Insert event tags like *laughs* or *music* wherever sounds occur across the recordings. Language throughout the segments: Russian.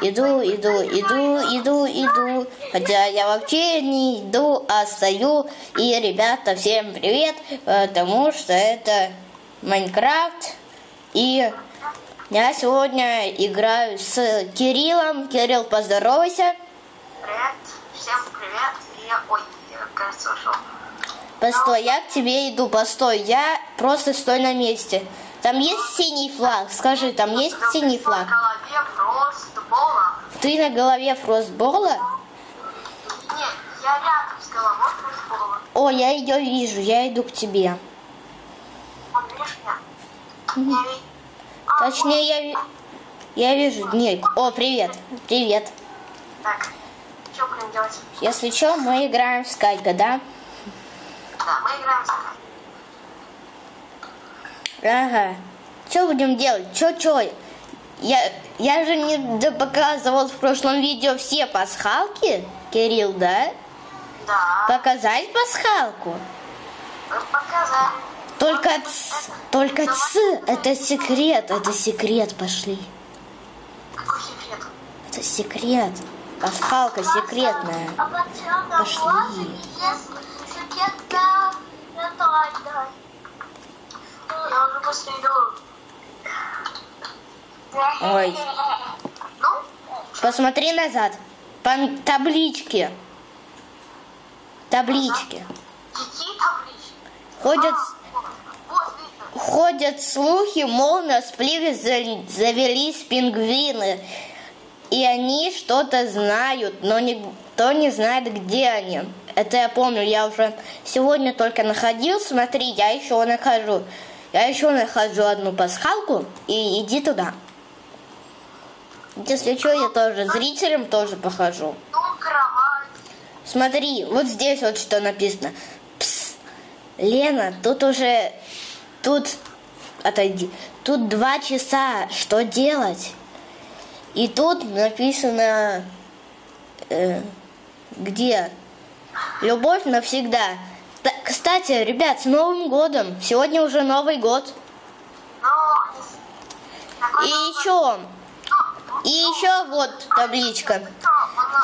иду, иду, иду, иду, иду. Хотя я вообще не иду, а стою. И, ребята, всем привет, потому что это Майнкрафт. И я сегодня играю с Кириллом. Кирилл, поздоровайся. Привет, всем привет. Я, ой, я, кажется, ушел. Постой, я к тебе иду, постой. Я просто стой на месте. Там есть синий флаг? Скажи, там есть синий флаг? Ты на голове фростбола? Нет, я рядом с головой фростбола. О, я ее вижу, я иду к тебе. Видишь меня? А, Точнее, я, я вижу. Нет. О, привет. Привет. Так, что будем делать? Если что, мы играем в скайпе, да? Да, мы играем в скайп. Ага. Что будем делать? Чё, чё? Я, я же не показывал в прошлом видео все пасхалки, Кирилл, да? Да, Показать пасхалку? вы показали. Только ц, только ц, это секрет, это секрет, пошли. Какой секрет? Это секрет. Пасхалка секретная. А Пошли. можно, если секретно, давай, давай. Я уже быстро иду. Ой. Посмотри назад. По табличке. Таблички. Ходят, ходят слухи, мол, на спливе за- завелись пингвины. И они что-то знают, но никто не знает, где они. Это я помню, я уже сегодня только находил. Смотри, я еще нахожу. Я еще нахожу одну пасхалку и иди туда. Если что, я тоже зрителям тоже похожу. Смотри, вот здесь вот что написано. Пс, Лена, тут уже, тут, отойди, тут два часа, что делать? И тут написано, э, где? Любовь навсегда. Та- кстати, ребят, с Новым годом! Сегодня уже Новый год. И еще, и еще вот табличка.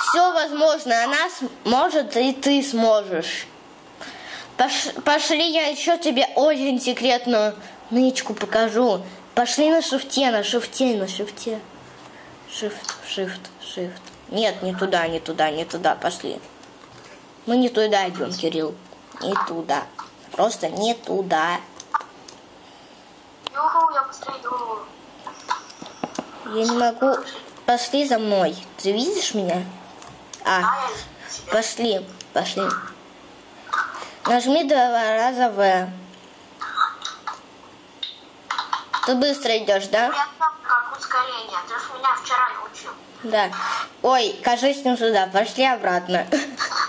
Все возможно, она сможет, и ты сможешь. Пош- пошли, я еще тебе очень секретную нычку покажу. Пошли на шифте, на шифте, на шифте. Шифт, шифт, шифт. Нет, не туда, не туда, не туда, пошли. Мы не туда идем, Кирилл. Не туда. Просто не туда. Юху, я быстро иду. Я не могу. Пошли за мной. Ты видишь меня? А. Пошли, пошли. Нажми два раза В. Ты быстро идешь, да? Как ускорение. Ты же меня вчера научил. Да. Ой, кажись, не сюда. Пошли обратно. *laughs*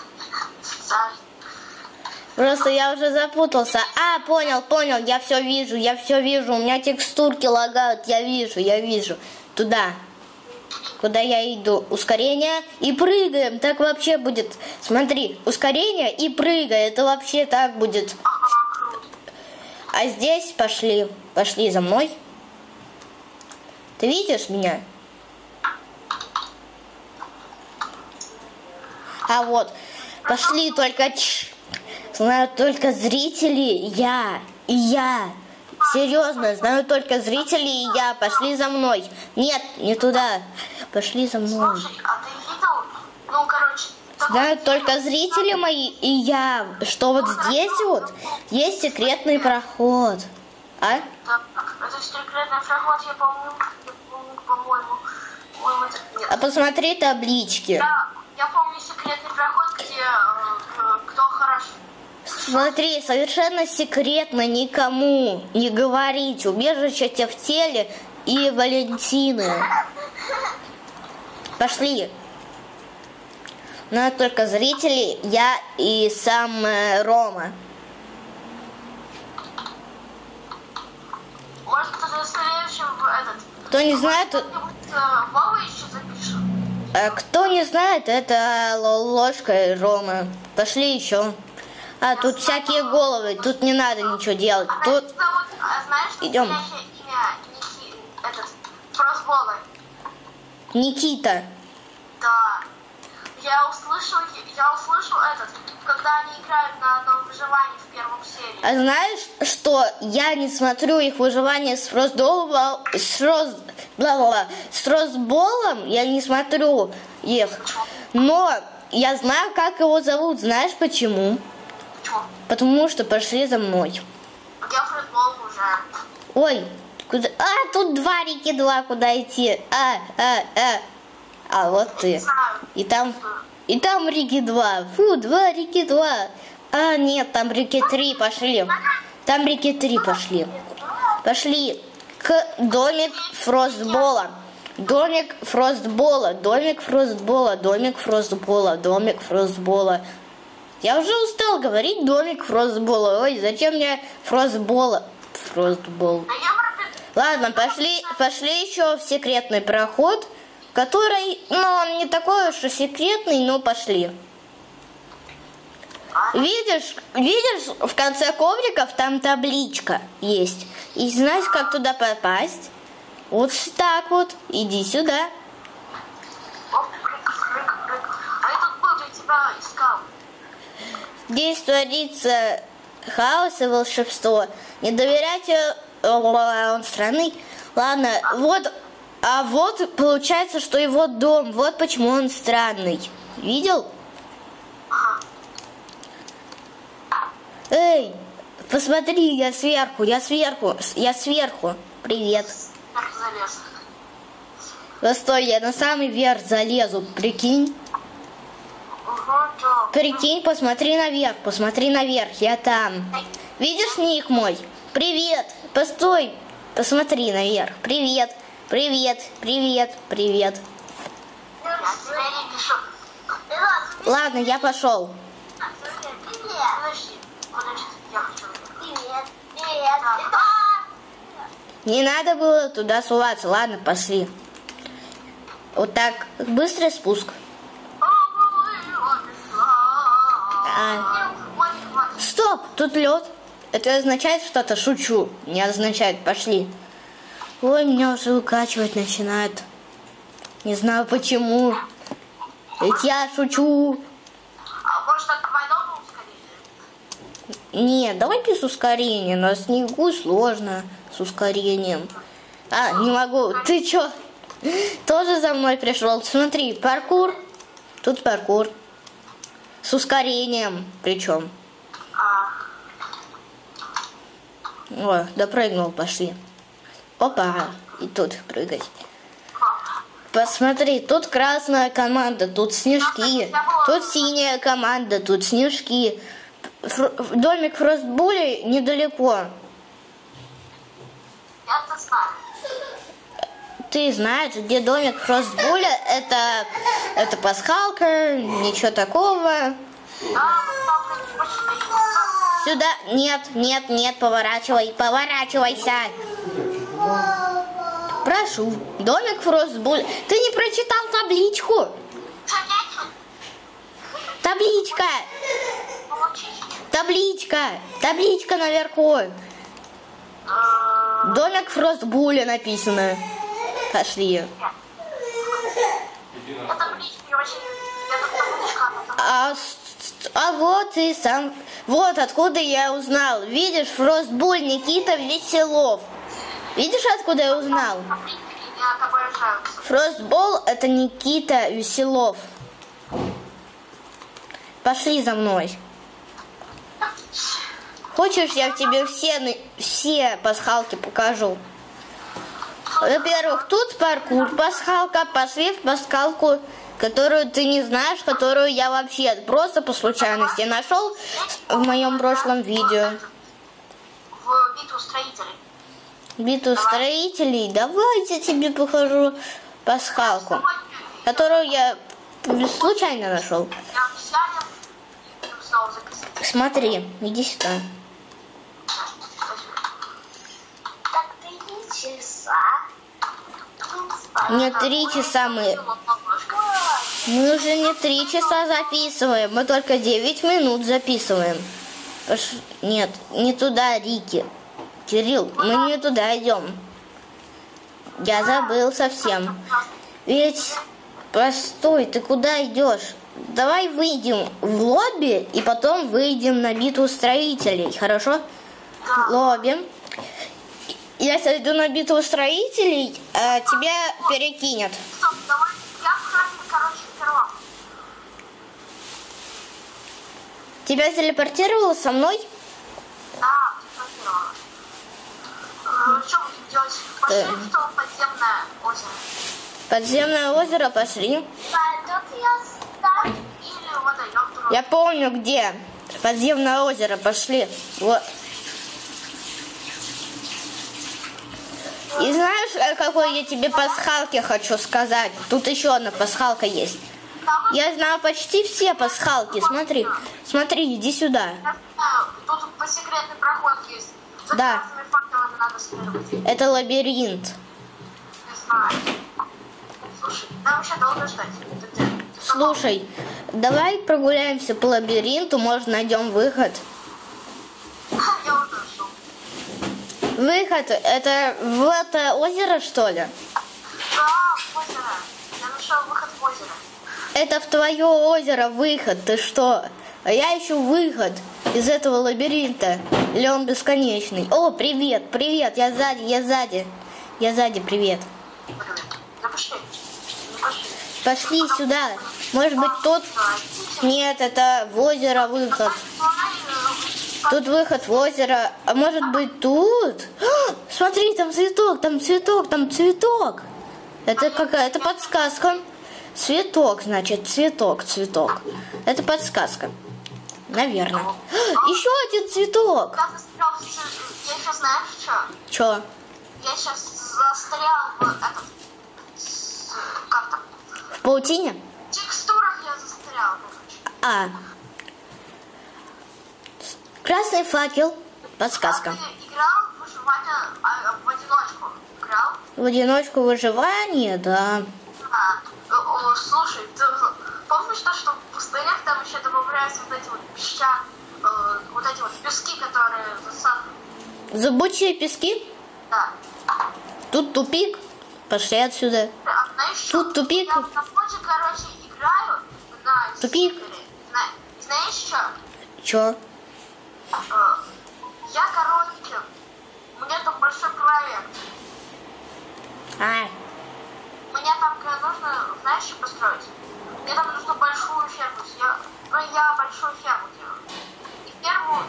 Просто я уже запутался. А, понял, понял. Я все вижу, я все вижу. У меня текстурки лагают. Я вижу, я вижу. Туда. Куда я иду? Ускорение и прыгаем. Так вообще будет. Смотри, ускорение и прыгай. Это вообще так будет. А здесь пошли, пошли за мной. Ты видишь меня? А вот, пошли только, тш, знают только зрители, я и я. Серьезно, знаю только зрители и я. Пошли за мной. Нет, не туда. Пошли за мной. Слушай, а ты видел? Ну, короче, Знают только зрители мои и я, что вот здесь вот есть секретный проход. А? Так, это секретный проход, я помню, по-моему. Нет. А посмотри таблички. Я, я помню секретный проход, где э, кто хорошо. Смотри, совершенно секретно никому не говорить. Убежище тебе в теле и Валентины. Пошли. Но только зрители, я и сам э, Рома. Может, следующим в этот... Кто не знает, Кто-нибудь э, Вова еще запишем? э, кто не знает, это ложка и Рома. Пошли еще. А, тут всякие головы, тут не надо ничего делать. А Тут зовут, а Идем. Никита. Да. Я услышал, я услышал этот, когда они играют на одном выживании в первом серии. А знаешь, что я не смотрю их выживание с Фростболом, с, Фрост, бла -бла -бла, с Фростболом, я не смотрю их. Но я знаю, как его зовут. Знаешь почему? Почему? Потому что пошли за мной. Я фростбол уже. Ой, куда? А, тут два реки, два, куда идти? А, а, а. А вот ты. И там, и там реки два. Фу, два реки два. А, нет, там реки три пошли. Там реки три пошли. Пошли к домик Фростбола. Домик Фростбола, домик Фростбола, домик Фростбола, домик Фростбола. Я уже устал говорить домик Фростбола. Ой, зачем мне Фростбола? Фростбол. Пропи- Ладно, пошли, пошли еще в секретный проход, который, ну, он не такой уж и секретный, но пошли. Видишь, видишь, в конце ковриков там табличка есть. И знаешь, как туда попасть? Вот так вот, иди сюда. А я тут был, я тебя искал. Здесь творится хаос и волшебство. Не доверяйте, о, он странный. Ладно, вот, а вот получается, что его дом, вот почему он странный. Видел? Эй, посмотри, я сверху, я сверху, я сверху. Привет. Да стой, я на самый верх залезу, прикинь. Прикинь, посмотри наверх, посмотри наверх, я там. Видишь ник мой? Привет, постой, посмотри наверх. Привет, привет, привет, привет. Ладно, я пошел. Не надо было туда суваться. Ладно, пошли. Вот так, быстрый спуск. А, стоп, тут лед. Это означает что-то, шучу. Не означает, пошли. Ой, меня уже выкачивать начинает. Не знаю почему. Ведь я шучу. А может так двойного ускорения? Нет, давайте с ускорением. На снегу сложно с ускорением. А, не могу. Ты чё? Тоже за мной пришел. Смотри, паркур. Тут паркур. С ускорением причем. А, О, допрыгнул, пошли. Опа, и тут прыгать. Посмотри, тут красная команда, тут снежки, тут синяя команда, тут снежки. Фр- домик Фростбули недалеко. я это знаю. Ты знаешь, где домик Фростбуля? Это, это пасхалка, ничего такого. Сюда, нет, нет, нет, поворачивай, поворачивайся. Прошу, домик Фростбуля. Ты не прочитал табличку? Табличка, табличка, табличка наверху. Домик Фростбуля написано. Пошли. А. А, вот и сам... Вот откуда я узнал. Видишь, Фростбуль Никита Веселов. Видишь, откуда я узнал? Фростбол это Никита Веселов. Пошли за мной. Хочешь, я тебе все, все пасхалки покажу? Во-первых, тут паркур, пасхалка, пошли в пасхалку, которую ты не знаешь, которую я вообще просто по случайности нашел в моем прошлом видео. В битву строителей. Битву строителей. Давай я тебе покажу пасхалку, которую я случайно нашел. Смотри, иди сюда. Так, три часа. Не три часа мы. Мы уже не три часа записываем, мы только 9 минут записываем. Нет, не туда, Рики. Кирилл, мы не туда идем. Я забыл совсем. Ведь, постой, ты куда идешь? Давай выйдем в лобби и потом выйдем на битву строителей, хорошо? Лобби. Я сойду на битву строителей, а тебя перекинет. Стоп, давай, я в храме, короче, первым. Тебя телепортировало со мной? Да, фотографировала. Э, Что будем делать? Пошли Э. в то подземное озеро. Подземное озеро пошли. Я помню где. Подземное озеро пошли. Вот. И знаешь, э, какой я тебе пасхалки хочу сказать? Тут еще одна пасхалка есть. Я знаю почти все пасхалки. Смотри, смотри, иди сюда. тут по секретный проход есть. Да. Это лабиринт. Слушай, нам долго ждать. Слушай, давай прогуляемся по лабиринту, может найдем выход. *laughs* Выход, это в это озеро, что ли? Да, в озеро. Я нашел выход в озеро. Это в твое озеро выход, ты что? А я ищу выход из этого лабиринта. Или он бесконечный? О, привет, привет, я сзади, я сзади. Я сзади, привет. Да пошли. Ну пошли. Пошли сюда. Может быть тут? Нет, это в озеро выход. Тут выход в озеро. А может быть тут? А, Смотри, там цветок, там цветок, там цветок. Это какая-то подсказка. Цветок, значит, цветок, цветок. Это подсказка. Наверное. А, Еще один цветок. Я сейчас знаешь что? Че? Я сейчас застрял в этом... с- Как там? В паутине? В текстурах я застрял. А. Красный факел. Подсказка. А ты играл в выживание а, в одиночку? Играл? В одиночку выживание, да. А, о, слушай, ты помнишь то, что в пустынях там еще добавляются вот эти вот песчан, э, вот эти вот пески, которые? Зубучие пески. Да. Тут тупик. Пошли отсюда. А знаешь? Тут тупик. Я на фоне, короче, играю на Тупик. Зна- Знаешь что? Чё? Э, Я, короче, у меня там большой проект. А, Мне там нужно, знаешь, что построить? Мне там нужно большую ферму. Я, ну, я большую ферму делаю. И ферму...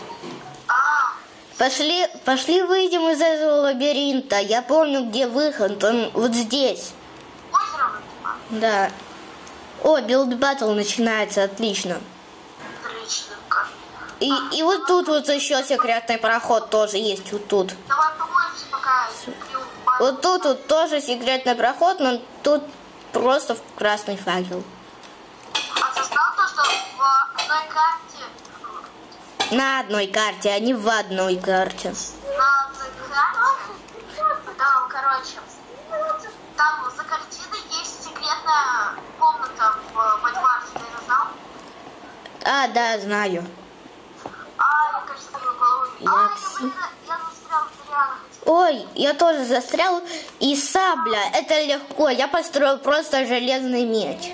А, пошли, пошли выйдем из этого лабиринта. Я помню, где выход. Он вот здесь. озеро. Да. О, build battle начинается, отлично. Отлично. И, и вот тут вот еще секретный проход тоже есть, вот тут. Вот тут вот тоже секретный проход, но тут просто красный факел. А ты знал то, что в одной карте... На одной карте, а не в одной карте. На одной карте... Да, короче... Там за картиной есть секретная комната в Бадварсе, ты знал? А, да, знаю. А, я, кажется, твою голову... Я А, ц- я, блин, я застрял в реально Ой, я тоже застрял. И сабля, это легко. Я построил просто железный меч.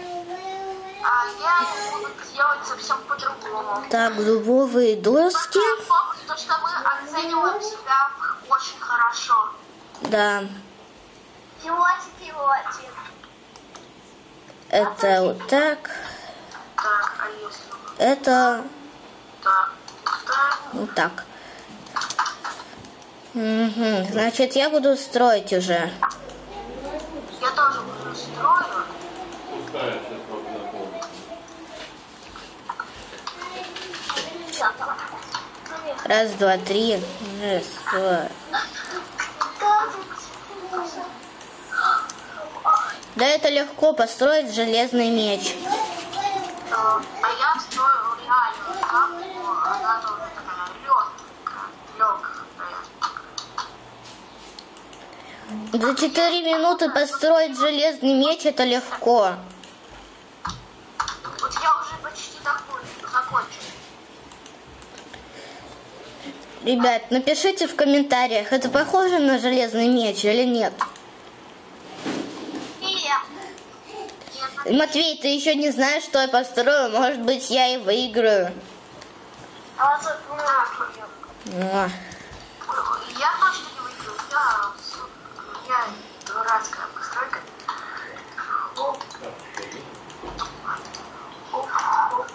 А я буду делать совсем по-другому. Так, дубовые доски. Помню, то, что мы оцениваем себя очень хорошо. Да, Пилотик, пилотик. это вот так. Так, а если... Это Так, так. вот так. Мгм, Значит, я буду строить уже. Я тоже уже строю. Раз, два, три. Раз, два. Да это легко построить железный меч. За четыре минуты построить железный меч это легко. Я уже почти закончил. Ребят, напишите в комментариях, это похоже на железный меч или нет? Матвей, ты еще не знаешь, что я построю. Может быть, я и выиграю. А вот, а. Я хочу с- я дурацкая постройка. Оп. Оп, оп.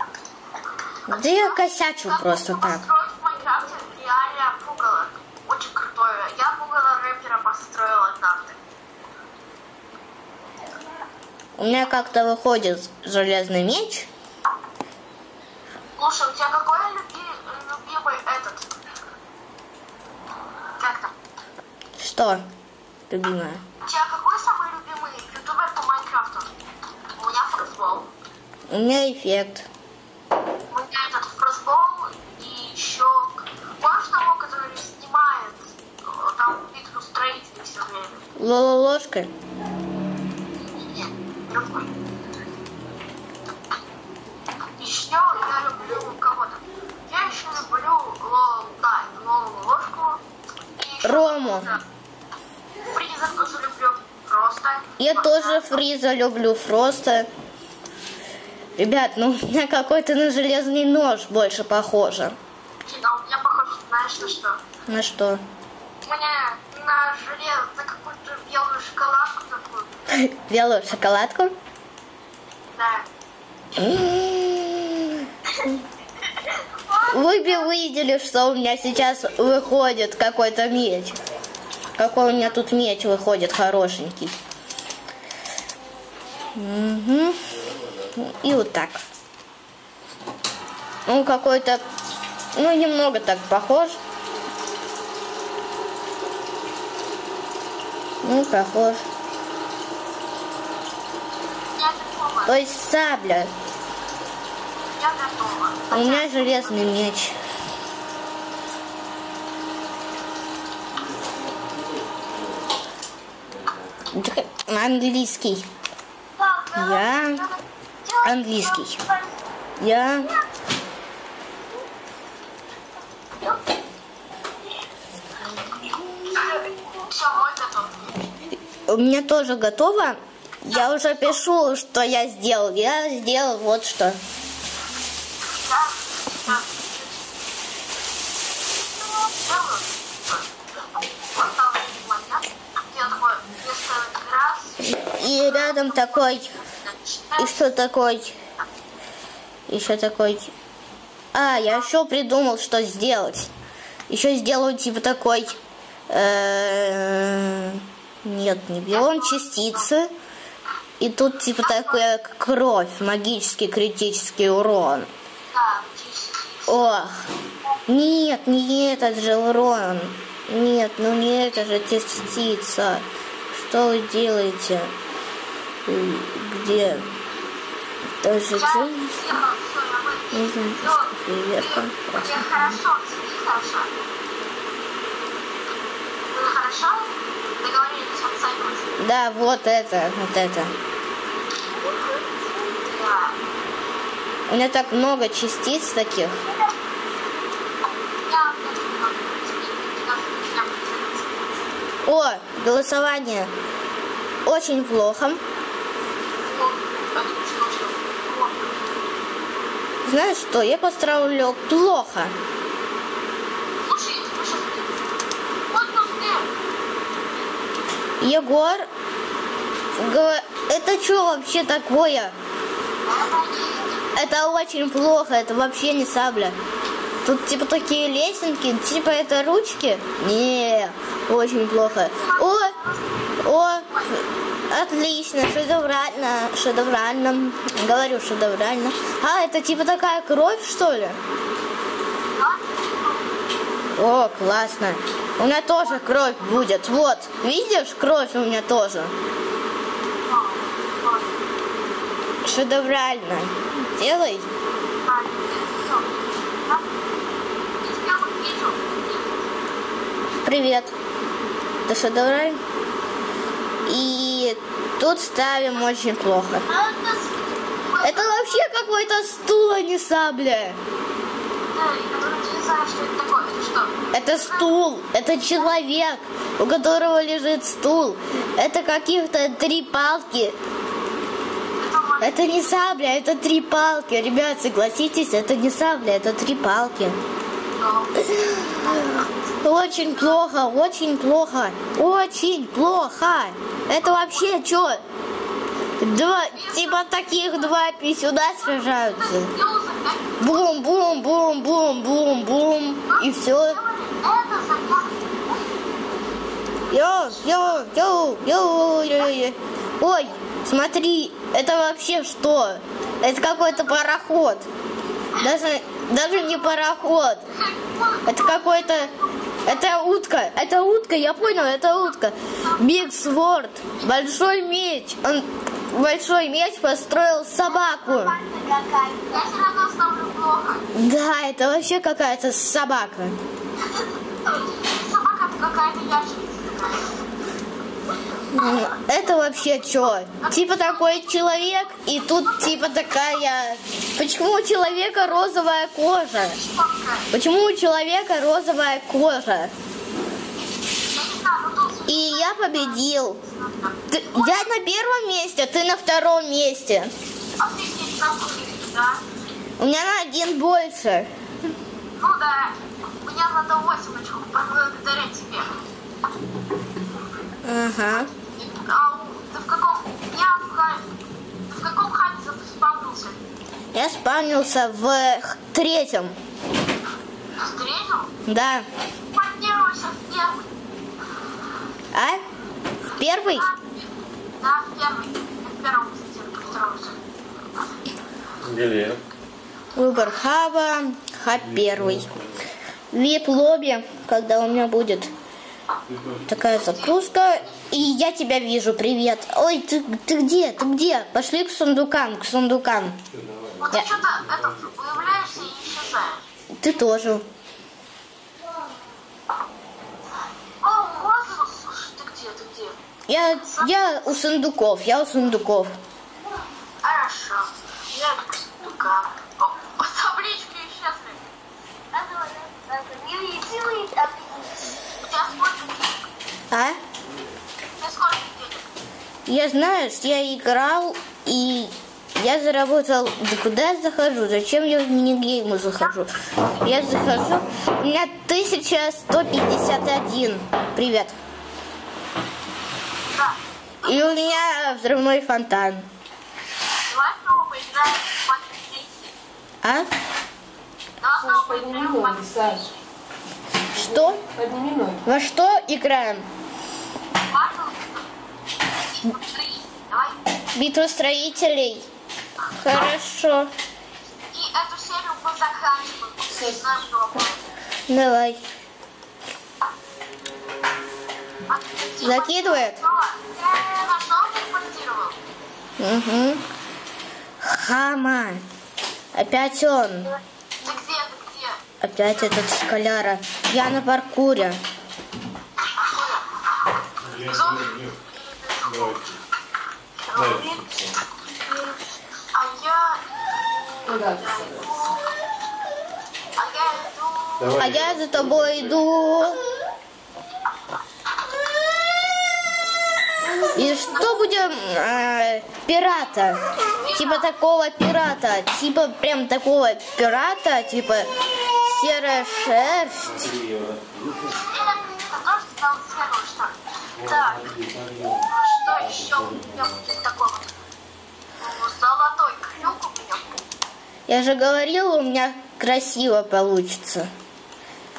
Да я косячу Как просто так. в Майнкрафте реально пугало. Очень крутое. Я пугало рэпера построила однажды. У меня как-то выходит железный меч. Слушай, у тебя какой люби- любимый этот? Как там? Что, любимая? У тебя какой самый любимый ютубер по Майнкрафту? У меня фростбол. У меня эффект. У меня этот фростбол и еще... Помнишь того, который снимает э, там битву строителей все время? Лола ложка. Нет, другой. Еще я люблю кого-то. Я еще люблю Лол, да, Лолу ложку. И еще Рому. какого-то Фриза тоже люблю. Просто. Я тоже Фриза люблю, Фроста. Ребят, ну у меня какой-то на железный нож больше похоже. Но у меня похоже, знаешь, на что? На что? У меня на желез, на какую-то белую шоколадку такую. *laughs* Белую шоколадку? Да. *laughs* Вы бы видели, что у меня сейчас выходит какой-то меч. Какой у меня тут меч выходит хорошенький. Мгм. И вот так. Он какой-то, ну, немного так похож. Ну, похож. То есть сабля. У меня железный меч. Английский. Я английский. Я у меня тоже готово. Я уже пишу, что я сделал. Я сделал вот что. И рядом такой, еще такой, еще такой. А, я еще придумал, что сделать. Еще сделаю типа такой. э, Нет, не биом частицы. И тут типа такая кровь, магический критический урон. Ох, нет, не этот же урон. Нет, ну не это же частица. Что вы делаете? Где? Я Не знаю. Тебе хорошо, хорошо. Да, вот это, вот это. У меня так много частиц таких. О, голосование. Очень плохо. Знаешь что, я построил плохо. Егор, это что вообще такое? Это очень плохо, это вообще не сабля. Тут типа такие лесенки, типа это ручки? Не, очень плохо. О, о, отлично, шедеврально, шедеврально. Говорю шедеврально. А, это типа такая кровь, что ли? О, классно. У меня тоже кровь будет. Вот, видишь, кровь у меня тоже. Шедеврально. Делай. Привет. Это шедеврально. И тут ставим очень плохо. Это вообще какой-то стул, а не сабля. Это стул, это человек, у которого лежит стул. Это каких-то три палки. Это не сабля, это три палки. Ребят, согласитесь, это не сабля, это три палки. Очень плохо, очень плохо, очень плохо. Это вообще что? Два, типа таких два писюда сражаются. Бум, бум, бум, бум, бум, бум. И все. Йо, йо, йо, йо, йо, йо. Ой, смотри, это вообще что? Это какой-то пароход. Даже, даже не пароход. Это какой-то... Это утка. Это утка, я понял, это утка. Big Sword. Большой меч. Он большой меч построил собаку. Да, это вообще какая-то собака. Собака какая-то ящерица Это вообще что? Типа такой человек, и тут типа такая... Почему у человека розовая кожа? Почему у человека розовая кожа? И я победил. Ты- я на первом месте, ты на втором месте. У меня на один больше. Ну да. У меня надо 8 очков благодаря тебе. Ага. А ты в каком... Я в ха- Ты в каком хабе спавнился? Я спавнился в третьем. В третьем? Да. Поддерживайся в первый. А? В первый? Да, в первый. В первом, втором. Где Выбор хаба. Хаб первый. Вип лобби, когда у меня будет такая загрузка. И я тебя вижу, привет. Ой, ты, ты где? Ты где? Пошли к сундукам, к сундукам. Вот ты Я- что-то это, появляешься и исчезаешь. Ты тоже. О, можно... Ты где, ты где? Я, я у сундуков, я у сундуков. Хорошо. Я к сундукам. О, о, таблички исчезли. Не делай, а. У тебя? А? Тебя сколько денег? Я я играл и я заработал. Да куда я захожу? Зачем я в минигеймы захожу? Я захожу. У меня 1151. Привет. И у меня взрывной фонтан. А? Саш, подними ноги, Саш. Что? Подними ноги. Во что играем? Битву строителей. Хорошо. И эту серию мы заканчиваем. Давай. Закидывает? Угу. Хама. Опять он. Опять этот школяра. Я на паркуре. А я... Куда ты? А я иду... А я за тобой иду. И что будем э, пирата? Типа такого пирата. Типа прям такого пирата. Типа серая шерсть. Или это тоже стал первым, что ли? Так, что еще у меня будет такого? Ну, Золотой крюк у меня будет. Я же говорила, у меня красиво получится.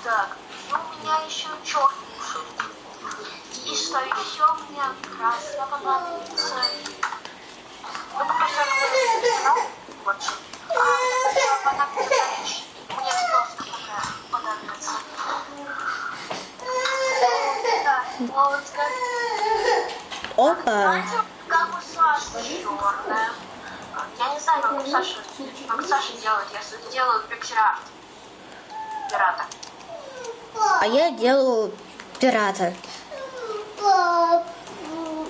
Так, и у меня еще черный шрифт. И что еще у меня красное понадобится. Ну, пока что я написал. Вот. А, понадобится. Мне доска такая понадобится. Да, ну вот как... Опа. Как у Саши черная. Я не знаю, как у Саши, как Саша делает. Я делаю пиксель-арт. Пирата. А я делаю пирата.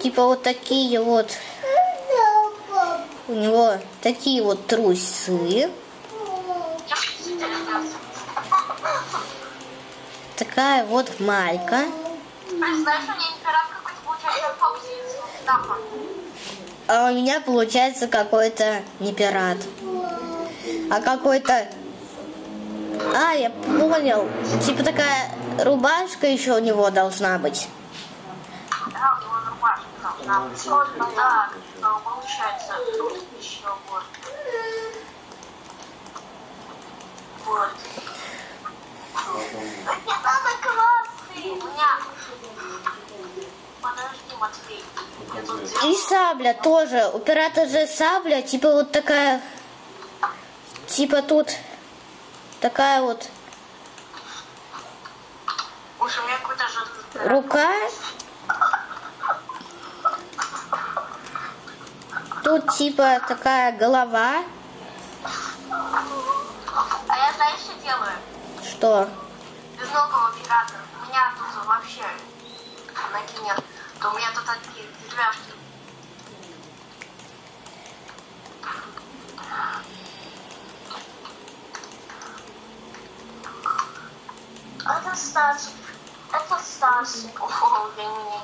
Типа вот такие вот. У него такие вот трусы. Такая вот майка. Знаешь, у меня а у меня получается какой-то не пират, а какой-то... А, я понял. Типа такая рубашка еще у него должна быть. Да, у него рубашка должна быть. Ну да, но получается, тут еще вот. Вот. Мне надо красный. У меня... Подожди, Матвей. Я тут И сабля тоже. У пирата же сабля, типа вот такая... Типа тут такая вот Уж у меня какой-то же... рука. Тут типа такая голова. А я знаешь, что делаю? Что? Безногого пирата. У меня тут вообще ноги нет. То у меня тут одни деревяшки. Это Стас. Это Стас. О, для меня.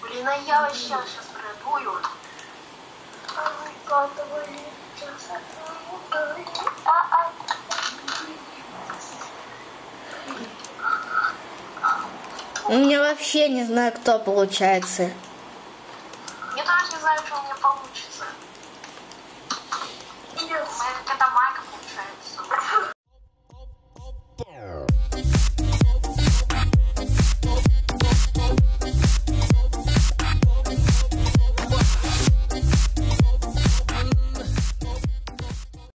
Блин, а я вообще сейчас продую. А, а, У меня вообще не знаю, кто получается. Я даже не знаю, что у меня получится.